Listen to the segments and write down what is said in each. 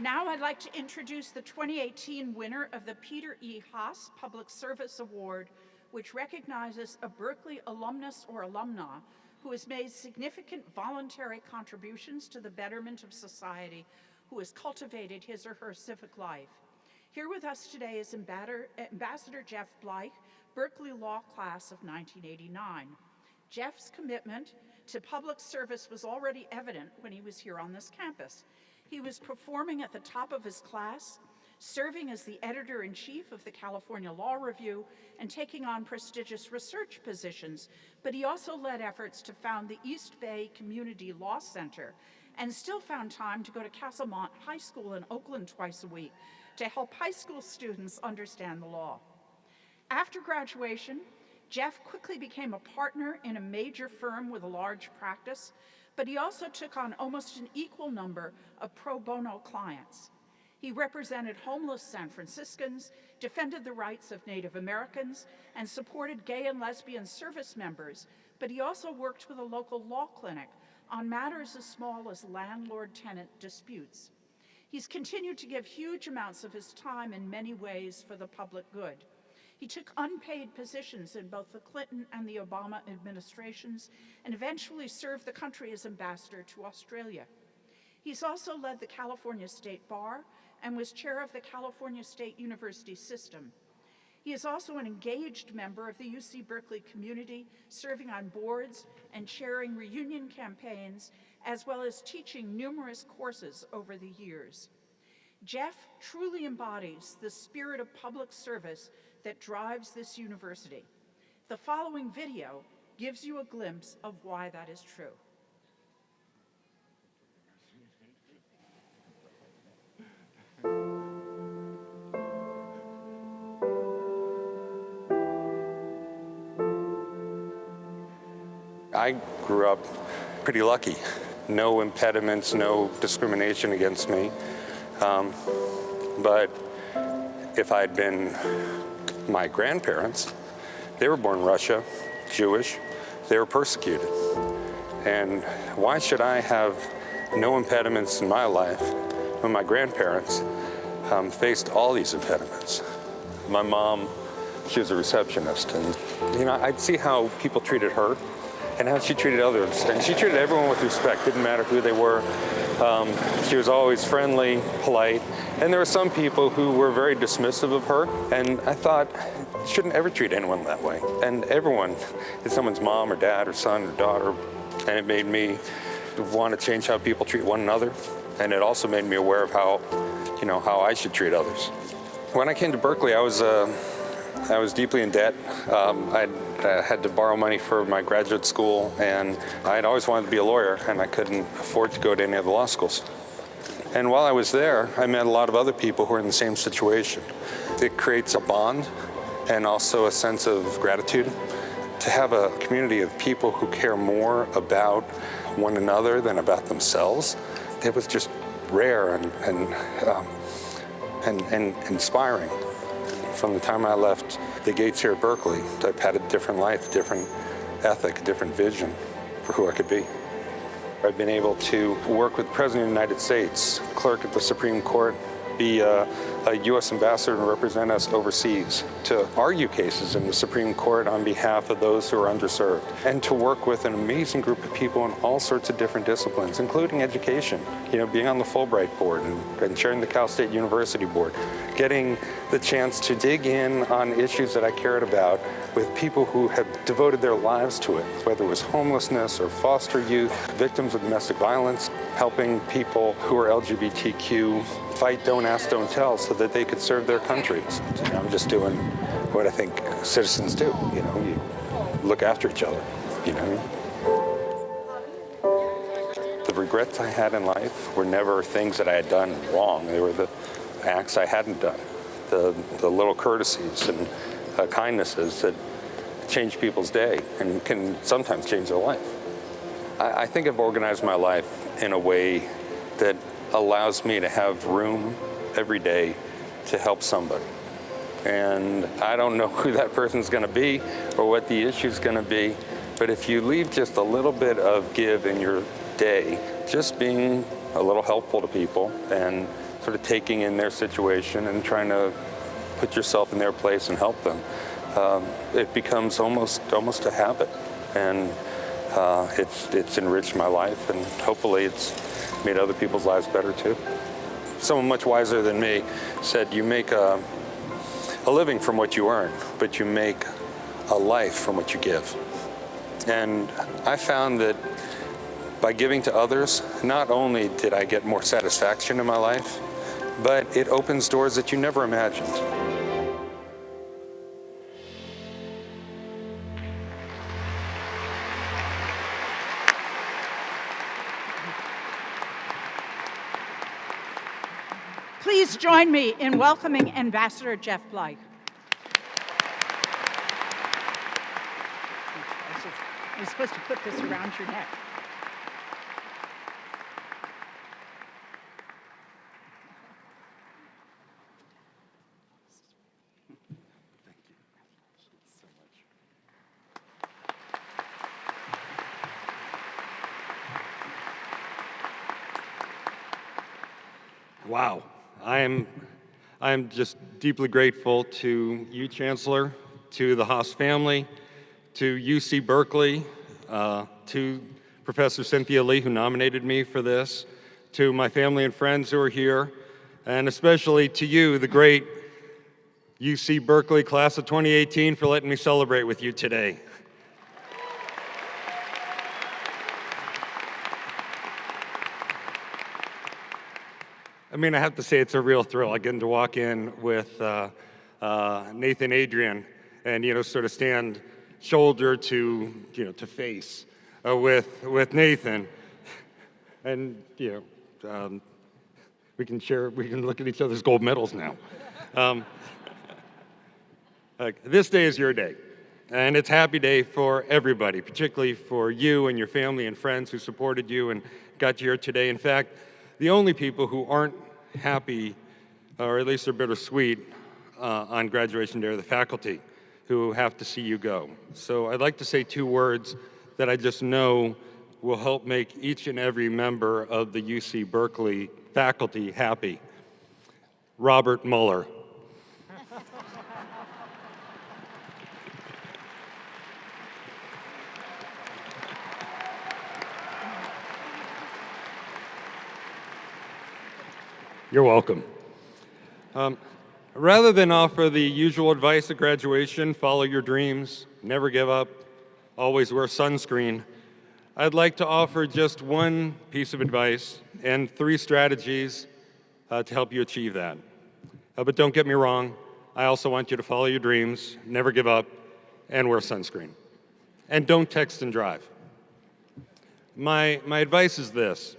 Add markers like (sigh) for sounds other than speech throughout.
Now I'd like to introduce the 2018 winner of the Peter E. Haas Public Service Award, which recognizes a Berkeley alumnus or alumna who has made significant voluntary contributions to the betterment of society, who has cultivated his or her civic life. Here with us today is Ambassador Jeff Bleich, Berkeley Law Class of 1989. Jeff's commitment to public service was already evident when he was here on this campus. He was performing at the top of his class, serving as the editor-in-chief of the California Law Review and taking on prestigious research positions, but he also led efforts to found the East Bay Community Law Center and still found time to go to Castlemont High School in Oakland twice a week to help high school students understand the law. After graduation, Jeff quickly became a partner in a major firm with a large practice, but he also took on almost an equal number of pro bono clients. He represented homeless San Franciscans, defended the rights of Native Americans, and supported gay and lesbian service members, but he also worked with a local law clinic on matters as small as landlord-tenant disputes. He's continued to give huge amounts of his time in many ways for the public good. He took unpaid positions in both the Clinton and the Obama administrations and eventually served the country as ambassador to Australia. He's also led the California State Bar and was chair of the California State University system. He is also an engaged member of the UC Berkeley community, serving on boards and chairing reunion campaigns, as well as teaching numerous courses over the years. Jeff truly embodies the spirit of public service that drives this university. The following video gives you a glimpse of why that is true. I grew up pretty lucky. No impediments, no discrimination against me. Um, but if I'd been my grandparents, they were born Russia, Jewish, they were persecuted. And why should I have no impediments in my life when my grandparents um, faced all these impediments? My mom, she was a receptionist, and you know, I'd see how people treated her and how she treated others. And she treated everyone with respect, didn't matter who they were. Um, she was always friendly, polite, and there were some people who were very dismissive of her, and I thought, shouldn't ever treat anyone that way. And everyone is someone's mom or dad or son or daughter, and it made me want to change how people treat one another, and it also made me aware of how, you know, how I should treat others. When I came to Berkeley, I was uh, I was deeply in debt. Um, I uh, had to borrow money for my graduate school, and I'd always wanted to be a lawyer, and I couldn't afford to go to any of the law schools. And while I was there, I met a lot of other people who were in the same situation. It creates a bond and also a sense of gratitude to have a community of people who care more about one another than about themselves. It was just rare and, and, um, and, and inspiring. From the time I left the gates here at Berkeley, I've had a different life, a different ethic, a different vision for who I could be. I've been able to work with the President of the United States, clerk at the Supreme Court, be a, a, U.S. ambassador and represent us overseas, to argue cases in the Supreme Court on behalf of those who are underserved, and to work with an amazing group of people in all sorts of different disciplines, including education. You know, being on the Fulbright board and, and chairing the Cal State University board, getting the chance to dig in on issues that I cared about with people who have devoted their lives to it, whether it was homelessness or foster youth, victims of domestic violence, helping people who are LGBTQ fight don't ask, don't tell so that they could serve their countries. I'm just doing what I think citizens do, you know, you look after each other, you know. The regrets I had in life were never things that I had done wrong. They were the acts I hadn't done, the, the little courtesies and uh, kindnesses that change people's day and can sometimes change their life. I, I think I've organized my life in a way that allows me to have room every day to help somebody. And I don't know (laughs) who that person's gonna be or what the issue's gonna be, but if you leave just a little bit of give in your day, just being a little helpful to people and sort of taking in their situation and trying to put yourself in their place and help them, um, it becomes almost almost a habit, and uh, it's it's enriched my life, and hopefully it's made other people's lives better too. Someone much wiser than me said, "You make a, a living from what you earn, but you make a life from what you give." And I found that by giving to others, not only did I get more satisfaction in my life, but it opens doors that you never imagined. Please join me in welcoming Ambassador Jeff Bleich. You're supposed to put this around your neck. Wow. I am, I am just deeply grateful to you, Chancellor, to the Haas family, to UC Berkeley, uh, to Professor Cynthia Lee, who nominated me for this, to my family and friends who are here, and especially to you, the great UC Berkeley class of 2018, for letting me celebrate with you today. Mean, I have to say it's a real thrill. I get to walk in with uh, uh, Nathan Adrian and, you know, sort of stand shoulder to, you know, to face uh, with, with Nathan. And, you know, um, we can share, we can look at each other's gold medals now. Um, like, this day is your day. And it's happy day for everybody, particularly for you and your family and friends who supported you and got you here today. In fact, the only people who aren't happy, or at least they're bittersweet, uh, on graduation day of the faculty who have to see you go. So I'd like to say two words that I just know will help make each and every member of the UC Berkeley faculty happy. Robert Mueller. You're welcome. Um, rather than offer the usual advice at graduation, follow your dreams, never give up, always wear sunscreen, I'd like to offer just one piece of advice and three strategies uh, to help you achieve that. Uh, but don't get me wrong, I also want you to follow your dreams, never give up, and wear sunscreen. And don't text and drive. My, my advice is this,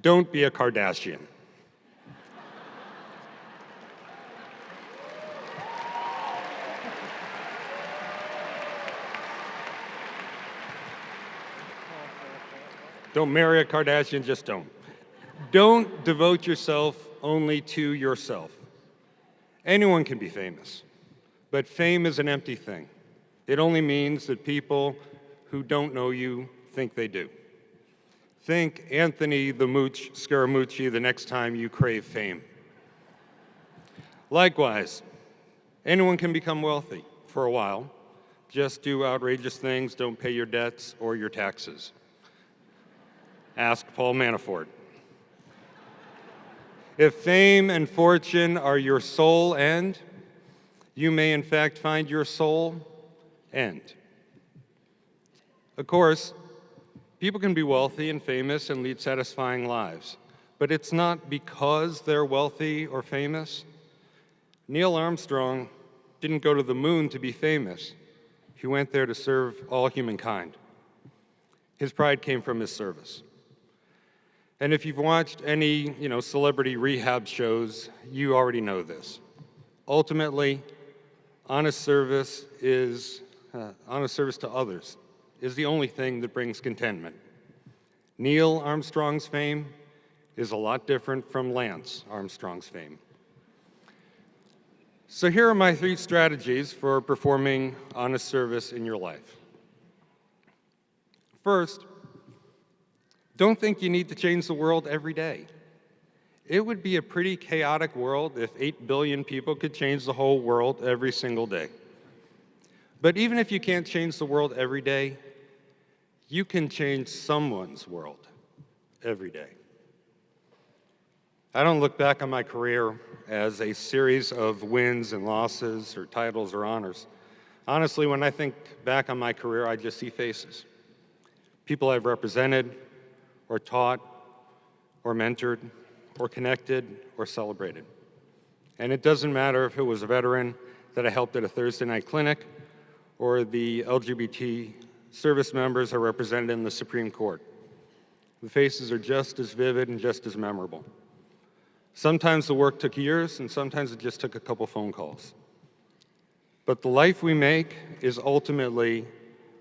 don't be a Kardashian. Don't marry a Kardashian, just don't. Don't devote yourself only to yourself. Anyone can be famous, but fame is an empty thing. It only means that people who don't know you think they do. Think Anthony the Mooch Scaramucci the next time you crave fame. Likewise, anyone can become wealthy for a while. Just do outrageous things, don't pay your debts or your taxes. Ask Paul Manafort. If fame and fortune are your sole end, you may in fact find your soul end. Of course, people can be wealthy and famous and lead satisfying lives, but it's not because they're wealthy or famous. Neil Armstrong didn't go to the moon to be famous. He went there to serve all humankind. His pride came from his service. And if you've watched any, you know, celebrity rehab shows, you already know this. Ultimately, honest service is, uh, honest service to others is the only thing that brings contentment. Neil Armstrong's fame is a lot different from Lance Armstrong's fame. So here are my three strategies for performing honest service in your life. First, don't think you need to change the world every day. it would be a pretty chaotic world if 8 billion people could change the whole world every single day. But even if you can't change the world every day, you can change someone's world every day. I don't look back on my career as a series of wins and losses or titles or honors. Honestly, when I think back on my career, I just see faces. People I've represented or taught or mentored or connected or celebrated. And it doesn't matter if it was a veteran that I helped at a Thursday night clinic or the LGBT service members are represented in the Supreme Court. The faces are just as vivid and just as memorable. Sometimes the work took years, and sometimes it just took a couple phone calls. But the life we make is ultimately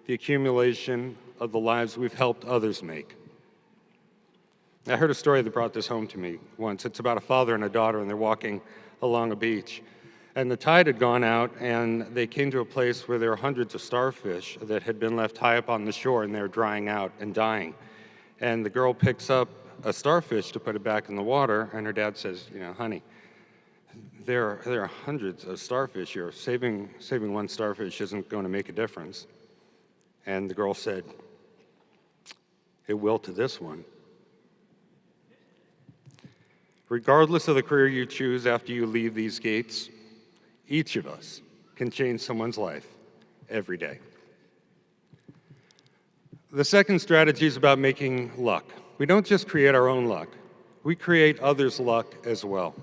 the accumulation of the lives we've helped others make. I heard a story that brought this home to me once. It's about a father and a daughter, and they're walking along a beach. And the tide had gone out, and they came to a place where there were hundreds of starfish that had been left high up on the shore, and they were drying out and dying. And the girl picks up a starfish to put it back in the water, and her dad says, you know, honey, there are, there are hundreds of starfish here. Saving, saving one starfish isn't going to make a difference. And the girl said, it will to this one. Regardless of the career you choose after you leave these gates, each of us can change someone's life every day. The second strategy is about making luck. We don't just create our own luck, we create others' luck as well.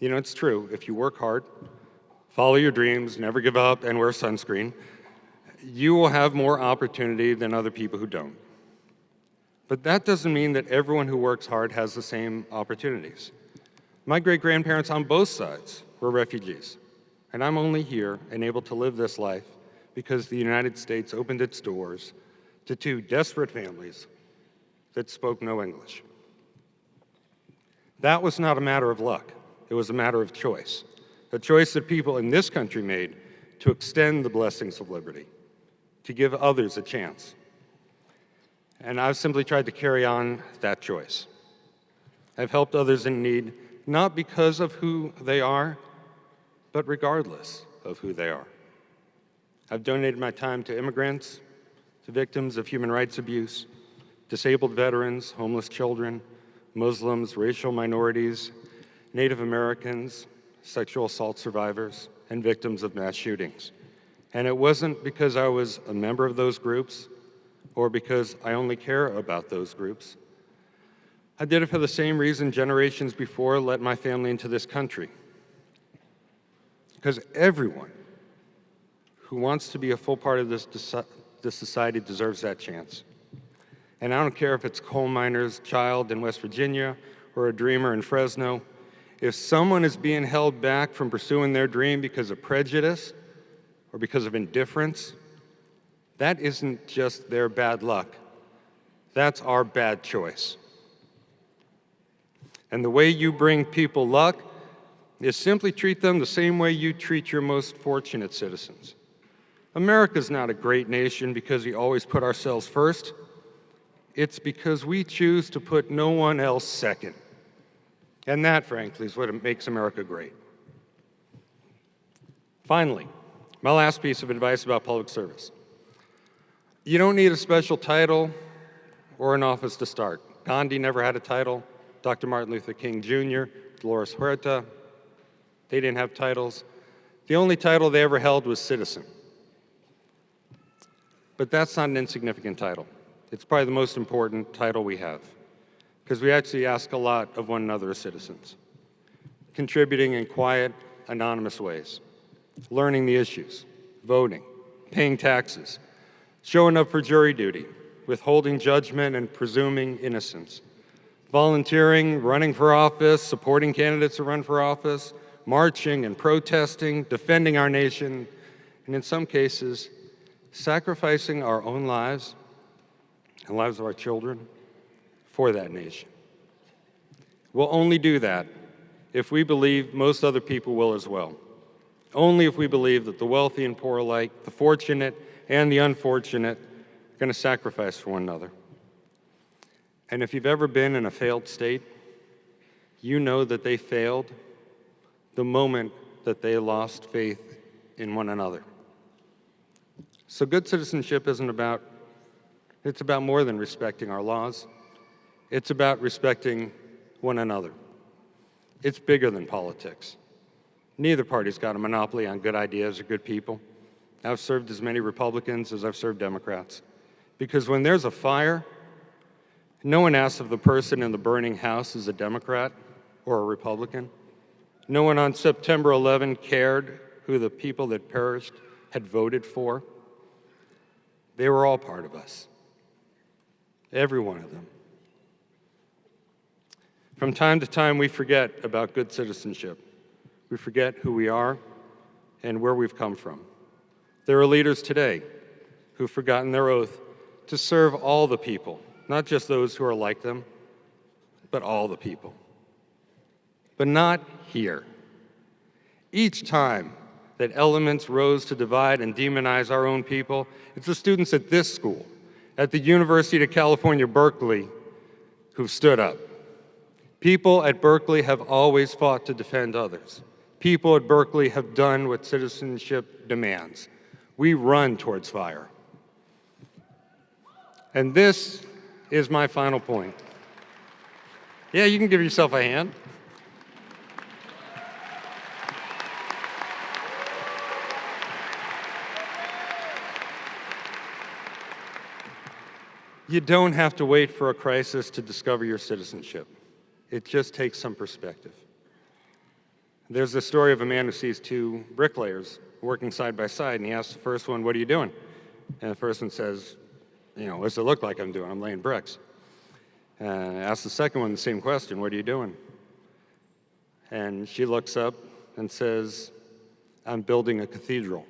You know, it's true, if you work hard, follow your dreams, never give up, and wear sunscreen, you will have more opportunity than other people who don't. But that doesn't mean that everyone who works hard has the same opportunities. My great-grandparents on both sides were refugees, and I'm only here and able to live this life because the United States opened its doors to two desperate families that spoke no English. That was not a matter of luck. It was a matter of choice, a choice that people in this country made to extend the blessings of liberty, to give others a chance. And I've simply tried to carry on that choice. I've helped others in need, not because of who they are, but regardless of who they are. I've donated my time to immigrants, to victims of human rights abuse, disabled veterans, homeless children, Muslims, racial minorities, Native Americans, sexual assault survivors, and victims of mass shootings. And it wasn't because I was a member of those groups or because I only care about those groups. I did it for the same reason generations before let my family into this country. Because everyone who wants to be a full part of this, this society deserves that chance. And I don't care if it's a coal miner's child in West Virginia or a dreamer in Fresno. If someone is being held back from pursuing their dream because of prejudice or because of indifference, that isn't just their bad luck. That's our bad choice. And the way you bring people luck is simply treat them the same way you treat your most fortunate citizens. America's not a great nation because we always put ourselves first. It's because we choose to put no one else second. And that, frankly, is what makes America great. Finally, my last piece of advice about public service. You don't need a special title or an office to start. Gandhi never had a title. Dr. Martin Luther King Jr., Dolores Huerta, they didn't have titles. The only title they ever held was citizen. But that's not an insignificant title. It's probably the most important title we have because we actually ask a lot of one another as citizens, contributing in quiet, anonymous ways, learning the issues, voting, paying taxes, showing up for jury duty, withholding judgment and presuming innocence, volunteering, running for office, supporting candidates to run for office, marching and protesting, defending our nation, and in some cases, sacrificing our own lives and lives of our children for that nation. We'll only do that if we believe most other people will as well. Only if we believe that the wealthy and poor alike, the fortunate and the unfortunate are going to sacrifice for one another. And if you've ever been in a failed state, you know that they failed the moment that they lost faith in one another. So good citizenship isn't about, it's about more than respecting our laws. It's about respecting one another. It's bigger than politics. Neither party's got a monopoly on good ideas or good people. I've served as many Republicans as I've served Democrats. Because when there's a fire, no one asks if the person in the burning house is a Democrat or a Republican. No one on September 11 cared who the people that perished had voted for. They were all part of us, every one of them. From time to time, we forget about good citizenship. We forget who we are and where we've come from. There are leaders today who've forgotten their oath to serve all the people, not just those who are like them, but all the people. But not here. Each time that elements rose to divide and demonize our own people, it's the students at this school, at the University of California, Berkeley, who've stood up. People at Berkeley have always fought to defend others. People at Berkeley have done what citizenship demands. We run towards fire. And this is my final point. Yeah, you can give yourself a hand. You don't have to wait for a crisis to discover your citizenship. It just takes some perspective. There's the story of a man who sees two bricklayers working side by side, and he asks the first one, what are you doing? And the first one says, you know, what's it look like I'm doing? I'm laying bricks. And asks the second one the same question, what are you doing? And she looks up and says, I'm building a cathedral.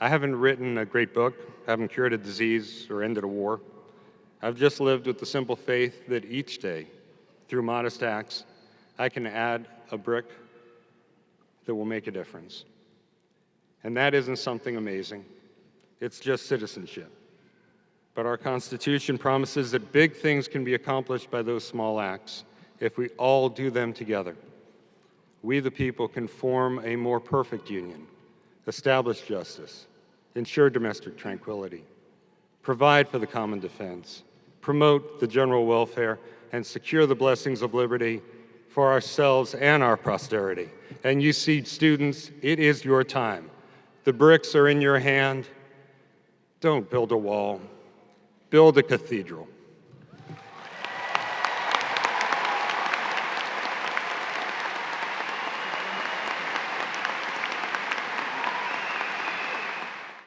I haven't written a great book, haven't cured a disease or ended a war. I've just lived with the simple faith that each day, through modest acts, I can add a brick that will make a difference. And that isn't something amazing. It's just citizenship. But our Constitution promises that big things can be accomplished by those small acts if we all do them together. We, the people, can form a more perfect union, establish justice, ensure domestic tranquility, provide for the common defense, promote the general welfare, and secure the blessings of liberty for ourselves and our posterity. And you see, students, it is your time. The bricks are in your hand. Don't build a wall, build a cathedral.